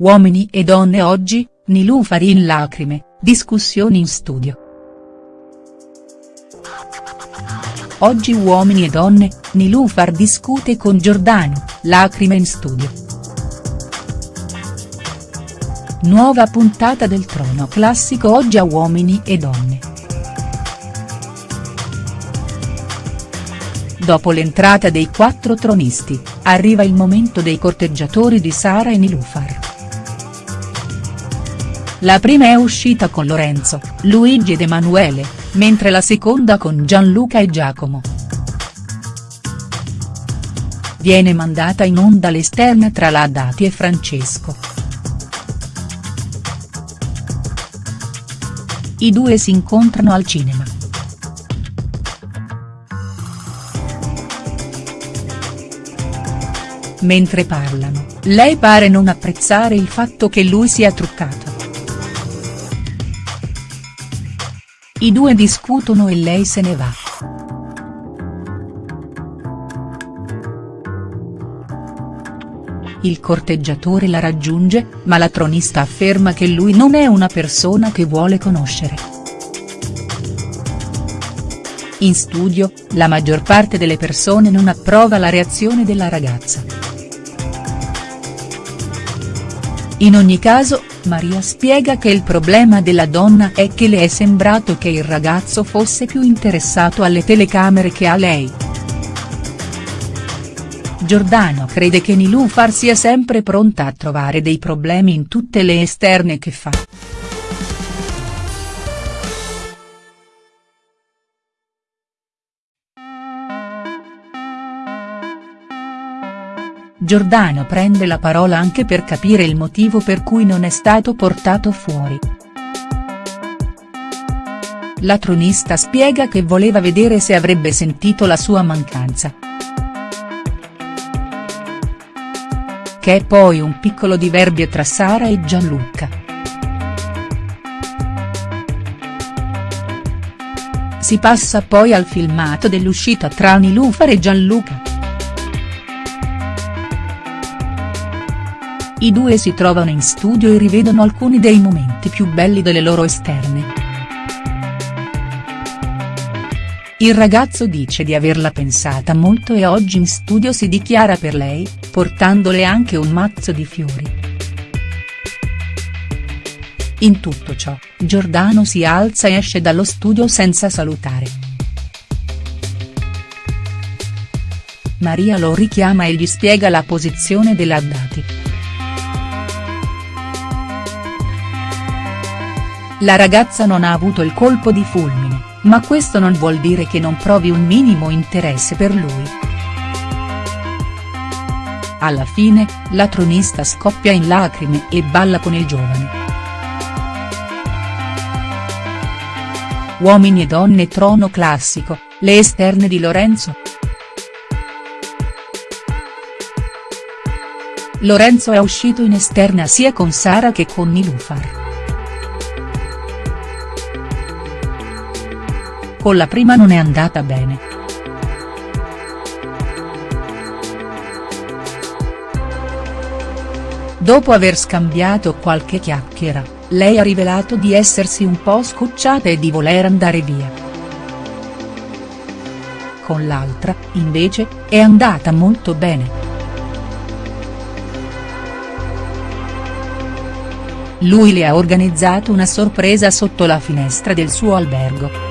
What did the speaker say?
Uomini e donne oggi, Nilufar in lacrime, discussioni in studio. Oggi Uomini e donne, Nilufar discute con Giordano, lacrime in studio. Nuova puntata del Trono Classico oggi a Uomini e donne. Dopo l'entrata dei quattro tronisti, arriva il momento dei corteggiatori di Sara e Nilufar. La prima è uscita con Lorenzo, Luigi ed Emanuele, mentre la seconda con Gianluca e Giacomo. Viene mandata in onda l'esterna tra la Haddati e Francesco. I due si incontrano al cinema. Mentre parlano, lei pare non apprezzare il fatto che lui sia truccato. I due discutono e lei se ne va. Il corteggiatore la raggiunge, ma la tronista afferma che lui non è una persona che vuole conoscere. In studio, la maggior parte delle persone non approva la reazione della ragazza. In ogni caso, Maria spiega che il problema della donna è che le è sembrato che il ragazzo fosse più interessato alle telecamere che a lei. Giordano crede che Nilufar sia sempre pronta a trovare dei problemi in tutte le esterne che fa. Giordano prende la parola anche per capire il motivo per cui non è stato portato fuori. La tronista spiega che voleva vedere se avrebbe sentito la sua mancanza. Che è poi un piccolo diverbio tra Sara e Gianluca. Si passa poi al filmato dell'uscita tra Nilufar e Gianluca. I due si trovano in studio e rivedono alcuni dei momenti più belli delle loro esterne. Il ragazzo dice di averla pensata molto e oggi in studio si dichiara per lei, portandole anche un mazzo di fiori. In tutto ciò, Giordano si alza e esce dallo studio senza salutare. Maria lo richiama e gli spiega la posizione della Haddati. La ragazza non ha avuto il colpo di fulmine, ma questo non vuol dire che non provi un minimo interesse per lui. Alla fine, la tronista scoppia in lacrime e balla con il giovane. Uomini e donne trono classico, le esterne di Lorenzo. Lorenzo è uscito in esterna sia con Sara che con Nilufar. Con la prima non è andata bene. Dopo aver scambiato qualche chiacchiera, lei ha rivelato di essersi un po' scocciata e di voler andare via. Con l'altra, invece, è andata molto bene. Lui le ha organizzato una sorpresa sotto la finestra del suo albergo.